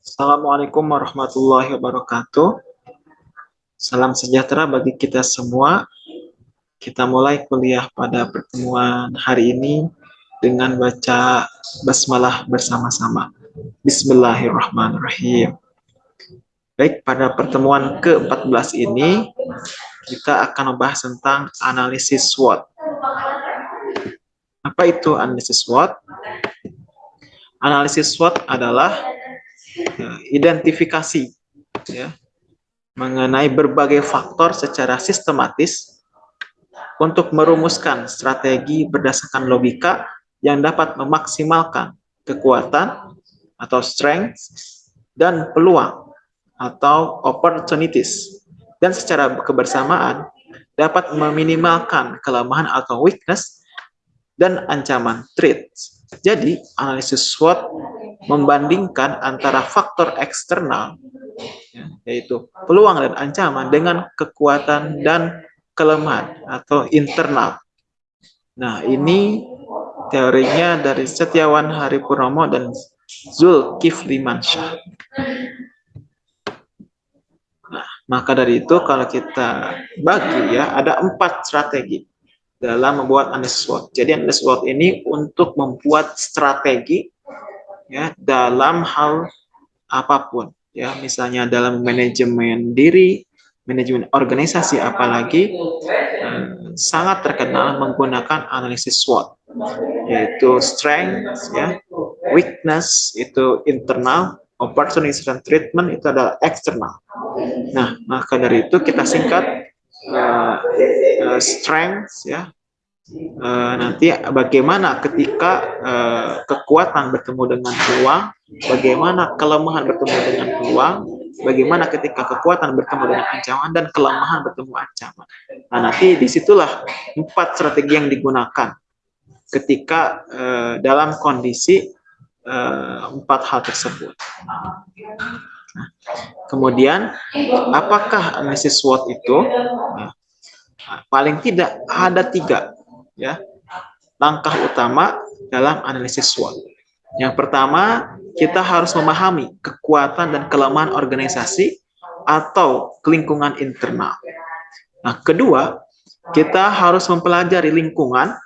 Assalamualaikum warahmatullahi wabarakatuh. Salam sejahtera bagi kita semua. Kita mulai kuliah pada pertemuan hari ini dengan baca basmalah bersama-sama. Bismillahirrahmanirrahim. Baik, pada pertemuan ke-14 ini kita akan membahas tentang analisis SWOT. Apa itu analisis SWOT? Analisis SWOT adalah identifikasi ya, mengenai berbagai faktor secara sistematis untuk merumuskan strategi berdasarkan logika yang dapat memaksimalkan kekuatan atau strength dan peluang atau opportunities. Dan secara kebersamaan dapat meminimalkan kelemahan atau weakness dan ancaman threats. Jadi, analisis SWOT membandingkan antara faktor eksternal, ya, yaitu peluang dan ancaman, dengan kekuatan dan kelemahan atau internal. Nah, ini teorinya dari Setiawan Hari Purnomo dan Zulkifli Mansyah. Nah, maka dari itu kalau kita bagi ya, ada empat strategi dalam membuat analisis SWOT. Jadi analisis SWOT ini untuk membuat strategi ya dalam hal apa pun ya, misalnya dalam manajemen diri, manajemen organisasi apalagi eh, sangat terkenal menggunakan analisis SWOT yaitu strength ya, weakness itu internal, opportunity dan treatment itu adalah eksternal. Nah, maka dari itu kita singkat uh, uh, strength ya uh, nanti bagaimana ketika uh, kekuatan bertemu dengan peluang bagaimana kelemahan bertemu dengan peluang bagaimana ketika kekuatan bertemu dengan ancaman dan kelemahan bertemu ancaman. Nah nanti di situlah empat strategi yang digunakan ketika uh, dalam kondisi empat hal tersebut. Nah, kemudian, apakah analisis SWOT itu? Nah, paling tidak ada tiga ya langkah utama dalam analisis SWOT. Yang pertama, kita harus memahami kekuatan dan kelemahan organisasi atau lingkungan internal. Nah, kedua, kita harus mempelajari lingkungan,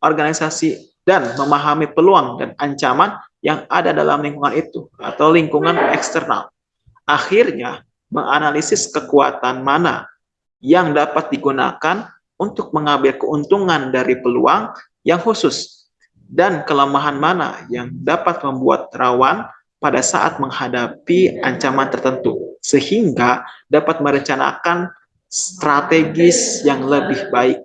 organisasi, dan memahami peluang dan ancaman yang ada dalam lingkungan itu atau lingkungan eksternal akhirnya menganalisis kekuatan mana yang dapat digunakan untuk mengambil keuntungan dari peluang yang khusus dan kelemahan mana yang dapat membuat rawan pada saat menghadapi ancaman tertentu sehingga dapat merencanakan strategis yang lebih baik.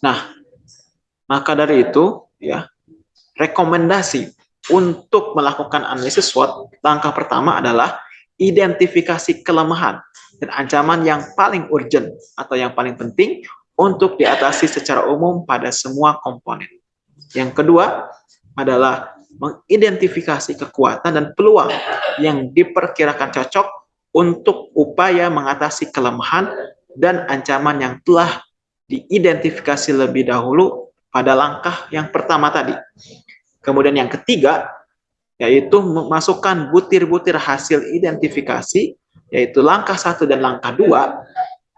Nah, maka dari itu ya rekomendasi untuk melakukan analisis SWOT, langkah pertama adalah identifikasi kelemahan dan ancaman yang paling urgent atau yang paling penting untuk diatasi secara umum pada semua komponen. Yang kedua adalah mengidentifikasi kekuatan dan peluang yang diperkirakan cocok untuk upaya mengatasi kelemahan dan ancaman yang telah diidentifikasi lebih dahulu pada langkah yang pertama tadi. Kemudian yang ketiga, yaitu memasukkan butir-butir hasil identifikasi, yaitu langkah satu dan langkah dua,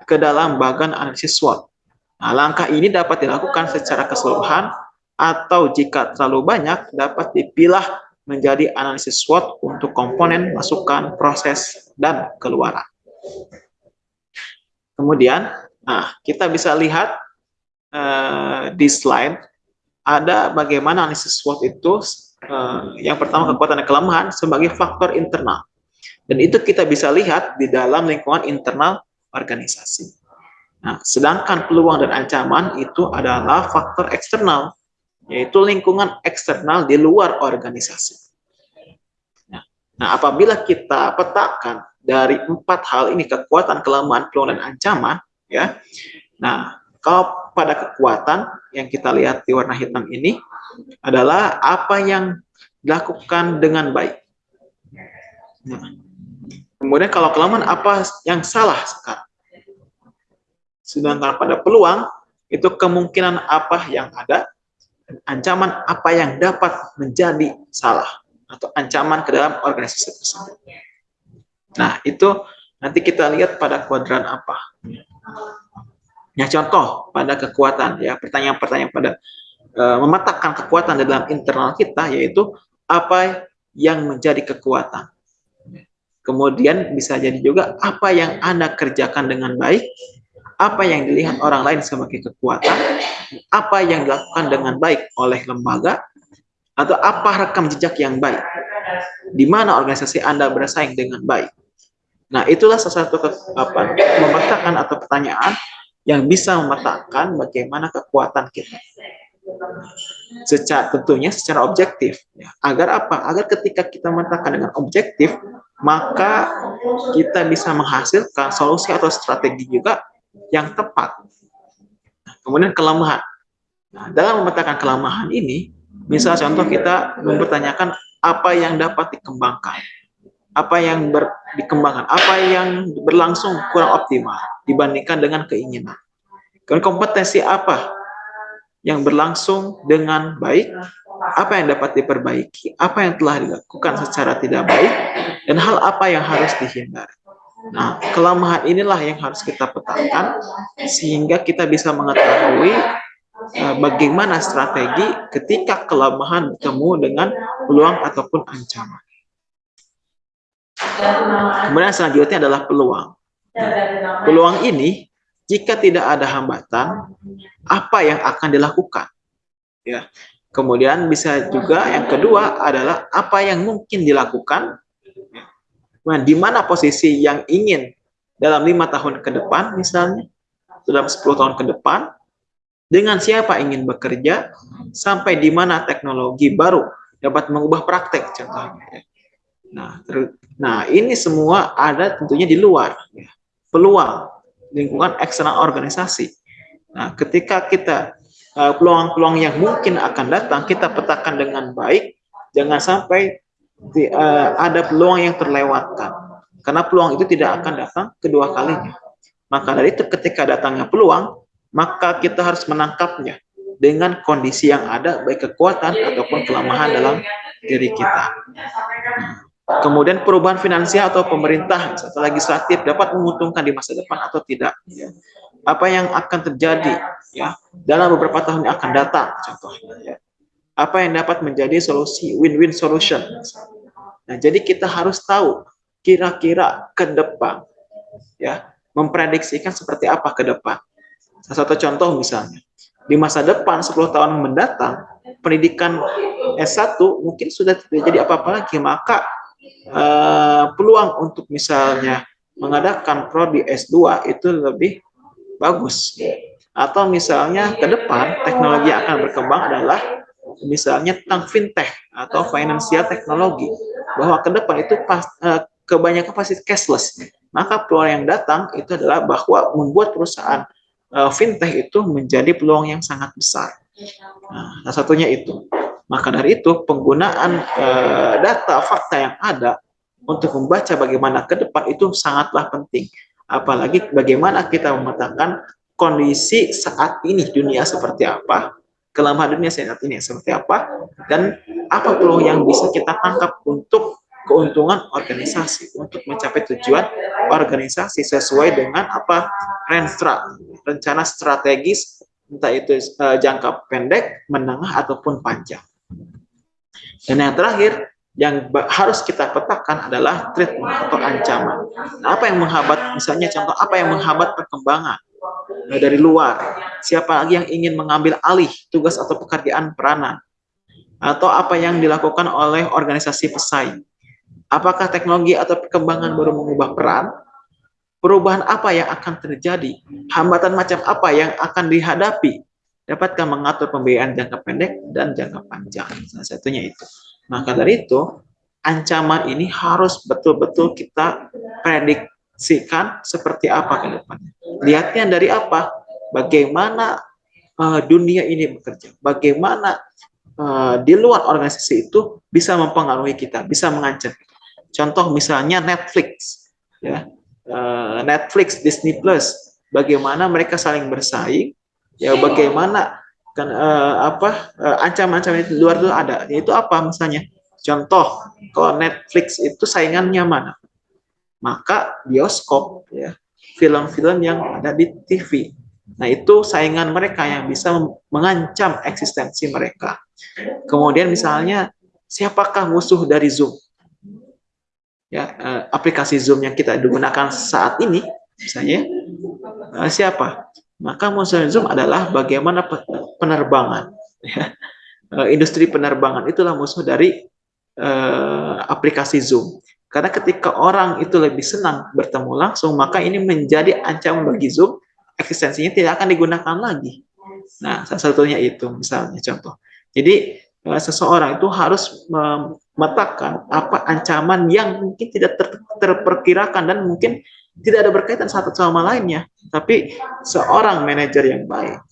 ke dalam bagan analisis SWOT. Nah, langkah ini dapat dilakukan secara keseluruhan, atau jika terlalu banyak, dapat dipilah menjadi analisis SWOT untuk komponen, masukan, proses, dan keluaran. Kemudian, nah kita bisa lihat uh, di slide ada bagaimana analisis SWOT itu uh, yang pertama kekuatan dan kelemahan sebagai faktor internal. Dan itu kita bisa lihat di dalam lingkungan internal organisasi. Nah, sedangkan peluang dan ancaman itu adalah faktor eksternal, yaitu lingkungan eksternal di luar organisasi. Nah, nah apabila kita petakan dari empat hal ini kekuatan, kelemahan, peluang dan ancaman, ya. Nah, kalau pada kekuatan yang kita lihat di warna hitam ini adalah apa yang dilakukan dengan baik. Nah, kemudian kalau kelemahan apa yang salah sekarang. Sedangkan pada peluang itu kemungkinan apa yang ada, ancaman apa yang dapat menjadi salah. atau ancaman ke dalam organisasi tersebut. Nah, itu nanti kita lihat pada kuadran apa. Ya, contoh pada kekuatan ya, pertanyaan-pertanyaan pada e, memetakan kekuatan dalam internal kita yaitu apa yang menjadi kekuatan. Kemudian bisa jadi juga apa yang Anda kerjakan dengan baik, apa yang dilihat orang lain sebagai kekuatan, apa yang dilakukan dengan baik oleh lembaga, atau apa rekam jejak yang baik. Di mana organisasi Anda bersaing dengan baik. Nah, itulah salah satu memetakan atau pertanyaan yang bisa memetakan bagaimana kekuatan kita. Secara tentunya secara objektif. Ya. Agar apa? Agar ketika kita memetakan dengan objektif, maka kita bisa menghasilkan solusi atau strategi juga yang tepat. Nah, kemudian kelemahan. Nah, dalam memetakan kelemahan ini, misal contoh kita mempertanyakan apa yang dapat dikembangkan, apa yang ber, dikembangkan, apa yang berlangsung kurang optimal dibandingkan dengan keinginan. Kemudian kompetensi apa yang berlangsung dengan baik, apa yang dapat diperbaiki, apa yang telah dilakukan secara tidak baik, dan hal apa yang harus dihindari. Nah, kelemahan inilah yang harus kita petakan sehingga kita bisa mengetahui uh, bagaimana strategi ketika kelemahan bertemu dengan peluang ataupun ancaman. Kemudian selanjutnya adalah peluang. Peluang ini jika tidak ada hambatan, apa yang akan dilakukan? Ya. Kemudian bisa juga yang kedua adalah apa yang mungkin dilakukan. Nah, di mana posisi yang ingin dalam lima tahun ke depan misalnya, dalam 10 tahun ke depan, dengan siapa ingin bekerja, sampai di mana teknologi baru dapat mengubah praktek contohnya. Nah, nah ini semua ada tentunya di luar ya. peluang lingkungan eksternal organisasi. Nah, ketika kita peluang-peluang uh, yang mungkin akan datang kita petakan dengan baik, jangan sampai di, uh, ada peluang yang terlewatkan. Karena peluang itu tidak akan datang kedua kalinya. Maka dari itu ketika datangnya peluang, maka kita harus menangkapnya dengan kondisi yang ada, baik kekuatan ataupun kelemahan dalam diri kita. Kemudian perubahan finansial atau pemerintah atau legislatif dapat menguntungkan di masa depan atau tidak. Apa yang akan terjadi ya dalam beberapa tahun yang akan datang, contohnya. Ya. Apa yang dapat menjadi solusi win-win solution. Nah, jadi kita harus tahu kira-kira ke depan, ya, memprediksikan seperti apa ke depan. Salah satu contoh misalnya, di masa depan 10 tahun mendatang, pendidikan S1 mungkin sudah tidak jadi apa-apa lagi, maka uh, peluang untuk misalnya mengadakan prodi S2 itu lebih bagus. Atau misalnya ke depan teknologi yang akan berkembang adalah misalnya tentang fintech atau financial teknologi. Bahwa ke depan itu pas, uh, kebanyakan pasti cashless. Maka peluang yang datang itu adalah bahwa membuat perusahaan uh, fintech itu menjadi peluang yang sangat besar. Nah, salah satunya itu. Maka dari itu penggunaan uh, data fakta yang ada untuk membaca bagaimana ke depan itu sangatlah penting. Apalagi bagaimana kita memetakan kondisi saat ini dunia seperti apa, kelemahan dunia saat ini seperti apa, dan apa peluang yang bisa kita tangkap untuk keuntungan organisasi untuk mencapai tujuan organisasi sesuai dengan apa rencana strategis entah itu uh, jangka pendek, menengah ataupun panjang. Dan yang terakhir, yang harus kita petakan adalah treatment atau ancaman. Nah, apa yang menghambat, misalnya contoh, apa yang menghambat perkembangan nah, dari luar? Siapa lagi yang ingin mengambil alih tugas atau pekerjaan peranan? Atau apa yang dilakukan oleh organisasi pesaing? Apakah teknologi atau perkembangan baru mengubah peran? Perubahan apa yang akan terjadi? Hambatan macam apa yang akan dihadapi dapatkah mengatur pembiayaan jangka pendek dan jangka panjang. Salah satunya itu. Maka dari itu, ancaman ini harus betul-betul kita prediksikan seperti apa ke depannya. Lihatnya dari apa? Bagaimana uh, dunia ini bekerja. Bagaimana uh, di luar organisasi itu bisa mempengaruhi kita, bisa mengancam. Contoh misalnya Netflix. ya uh, Netflix, Disney Plus, bagaimana mereka saling bersaing ya bagaimana kan uh, apa uh, ancaman-ancaman itu luar itu ada yaitu apa misalnya Contoh, kalau Netflix itu saingannya mana? Maka bioskop, ya, film-film yang ada di TV. Nah, itu saingan mereka yang bisa mengancam eksistensi mereka. Kemudian misalnya, siapakah musuh dari Zoom? Ya, eh, aplikasi Zoom yang kita gunakan saat ini, misalnya, eh, siapa? Maka Zoom adalah bagaimana penerbangan. Ya. Eh, industri penerbangan itulah musuh dari aplikasi Zoom. Karena ketika orang itu lebih senang bertemu langsung, maka ini menjadi ancaman bagi Zoom eksistensinya tidak akan digunakan lagi. Nah, salah satunya itu misalnya contoh. Jadi eh, seseorang itu harus memetakan apa ancaman yang mungkin tidak ter terperkirakan dan mungkin tidak ada berkaitan satu sama lainnya. Tapi seorang manajer yang baik,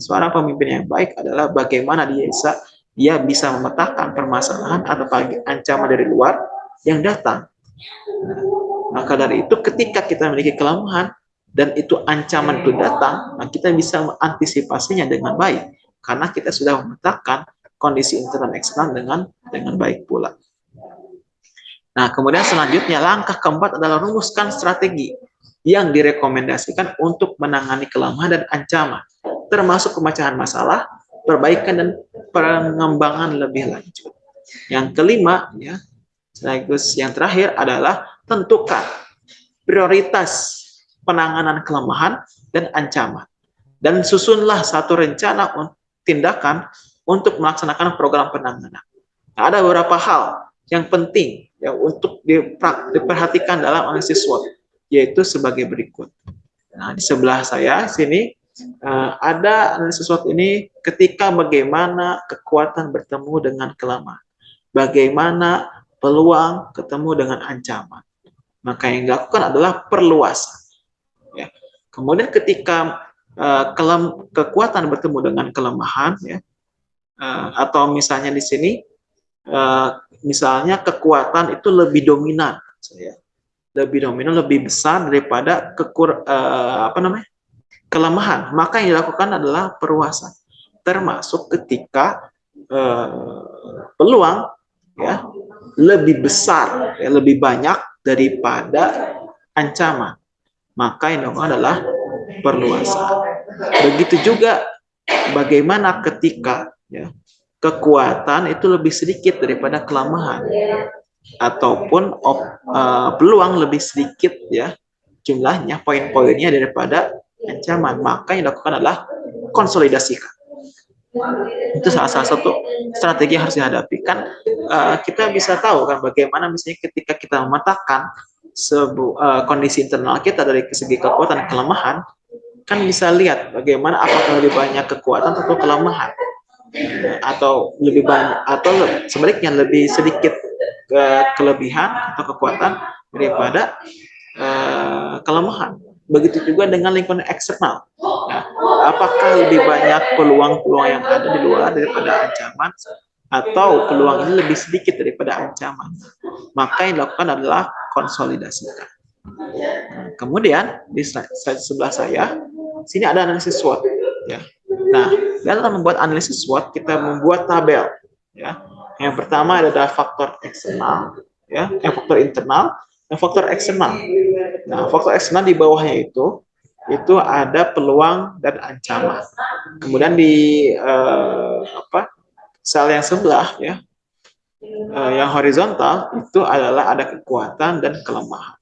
seorang pemimpin yang baik adalah bagaimana dia bisa dia bisa memetakan permasalahan atau ancaman dari luar yang datang. Nah, maka dari itu ketika kita memiliki kelemahan, dan itu ancaman itu datang, nah kita bisa mengantisipasinya dengan baik karena kita sudah memetakan kondisi internal eksternal dengan dengan baik pula. Nah, kemudian selanjutnya langkah keempat adalah rumuskan strategi yang direkomendasikan untuk menangani kelemahan dan ancaman, termasuk pemecahan masalah, perbaikan dan pengembangan lebih lanjut. Yang kelima, ya, sekaligus yang terakhir adalah tentukan prioritas penanganan kelemahan dan ancaman. Dan susunlah satu rencana tindakan untuk melaksanakan program penanganan. Nah, ada beberapa hal yang penting ya untuk diperhatikan dalam analisis SWOT, yaitu sebagai berikut. Nah, di sebelah saya sini uh, ada analisis SWOT ini ketika bagaimana kekuatan bertemu dengan kelemahan. Bagaimana peluang ketemu dengan ancaman. Maka yang dilakukan adalah perluasan. Kemudian ketika uh, kelem, kekuatan bertemu dengan kelemahan, ya, uh, atau misalnya di sini, uh, misalnya kekuatan itu lebih dominan, saya lebih dominan, lebih besar daripada kekur, uh, apa namanya kelemahan. Maka yang dilakukan adalah perluasan, termasuk ketika uh, peluang ya lebih besar, ya, lebih banyak daripada ancaman maka yang dilakukan adalah perluasan. Begitu juga bagaimana ketika ya, kekuatan itu lebih sedikit daripada kelemahan. Ataupun op, uh, peluang lebih sedikit ya jumlahnya poin-poinnya daripada ancaman. Maka yang dilakukan adalah konsolidasikan. Itu salah, salah satu strategi yang harus dihadapi. Kan uh, kita bisa tahu kan bagaimana misalnya ketika kita memetakan sebu uh, kondisi internal kita dari segi kekuatan dan kelemahan, kan bisa lihat bagaimana apakah lebih banyak kekuatan atau kelemahan atau lebih banyak atau sebaliknya lebih sedikit ke kelebihan atau kekuatan daripada uh, kelemahan. Begitu juga dengan lingkungan eksternal. Nah, apakah lebih banyak peluang-peluang yang ada di luar daripada ancaman atau peluang ini lebih sedikit daripada ancaman? Maka yang dilakukan adalah konsolidasikan. Nah, kemudian di slide, sebelah saya, sini ada analisis SWOT. Ya. Nah, dalam membuat analisis SWOT, kita membuat tabel. Ya. Yang pertama adalah faktor eksternal, ya, yang faktor internal, dan faktor eksternal. Nah, faktor eksternal di bawahnya itu itu ada peluang dan ancaman. Kemudian di eh, apa sel yang sebelah ya uh, yang horizontal itu adalah ada kekuatan dan kelemahan.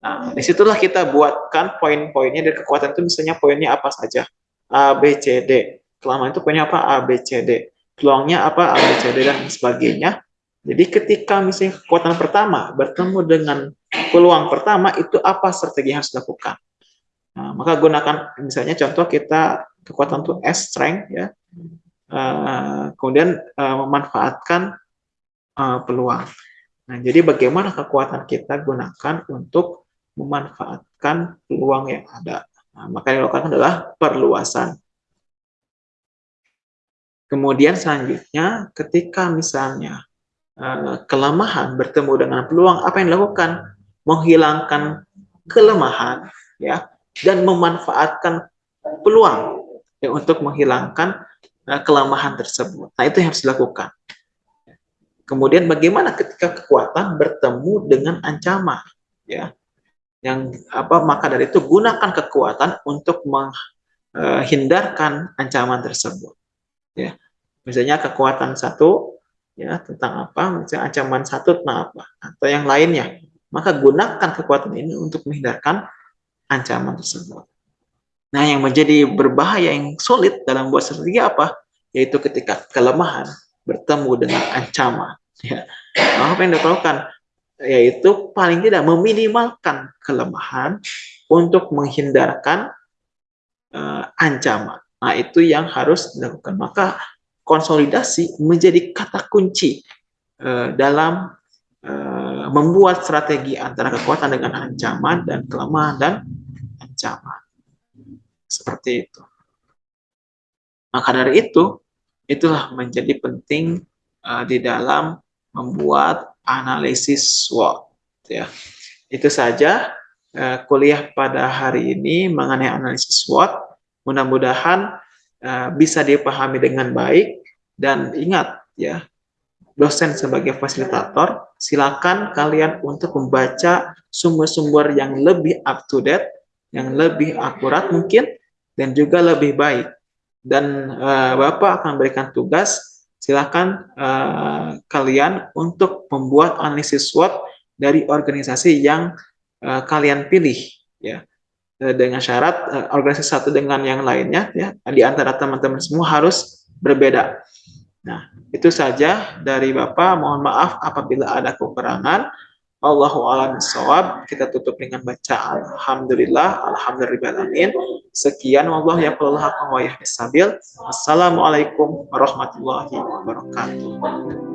Nah, di situlah kita buatkan poin-poinnya dari kekuatan itu misalnya poinnya apa saja. A, B, C, D. Kelemahan itu poinnya apa? A, B, C, D. Peluangnya apa? A, B, C, D, dan sebagainya. Jadi ketika misalnya kekuatan pertama bertemu dengan peluang pertama, itu apa strategi yang harus dilakukan? Nah, maka gunakan misalnya contoh kita kekuatan itu S strength ya. Uh, kemudian uh, memanfaatkan uh, peluang. Nah, jadi bagaimana kekuatan kita gunakan untuk memanfaatkan peluang yang ada. Nah, maka yang dilakukan adalah perluasan. Kemudian selanjutnya, ketika misalnya uh, kelemahan bertemu dengan peluang, apa yang dilakukan? Menghilangkan kelemahan, ya, dan memanfaatkan peluang ya, untuk menghilangkan uh, kelemahan tersebut. Nah, itu yang harus dilakukan. Kemudian bagaimana ketika kekuatan bertemu dengan ancaman, ya? Yang apa? Maka dari itu gunakan kekuatan untuk menghindarkan ancaman tersebut, ya. Misalnya kekuatan satu, ya tentang apa? Misalnya ancaman satu tentang apa? Atau yang lainnya. Maka gunakan kekuatan ini untuk menghindarkan ancaman tersebut. Nah, yang menjadi berbahaya yang sulit dalam buat strategi apa? Yaitu ketika kelemahan bertemu dengan ancaman. Ya. Apa yang dilakukan? Yaitu paling tidak meminimalkan kelemahan untuk menghindarkan uh, ancaman. Nah, itu yang harus dilakukan. Maka konsolidasi menjadi kata kunci uh, dalam uh, membuat strategi antara kekuatan dengan ancaman dan kelemahan dan ancaman. Seperti itu. Maka dari itu, itulah menjadi penting uh, di dalam membuat analisis SWOT. Ya. Itu saja uh, kuliah pada hari ini mengenai analisis SWOT. Mudah-mudahan uh, bisa dipahami dengan baik dan ingat ya, dosen sebagai fasilitator, silakan kalian untuk membaca sumber-sumber yang lebih up to date, yang lebih akurat mungkin, dan juga lebih baik. Dan uh, Bapak akan berikan tugas, silakan uh, kalian untuk membuat analisis SWOT dari organisasi yang uh, kalian pilih, ya dengan syarat uh, organisasi satu dengan yang lainnya ya di antara teman-teman semua harus berbeda. Nah, itu saja dari Bapak. Mohon maaf apabila ada kekurangan. Allahu a'lam bishawab. Kita tutup dengan baca alhamdulillah, alhamdulillahirabbil Sekian wallahu yaqulul haqqo wa yahdisabil. Assalamualaikum warahmatullahi wabarakatuh.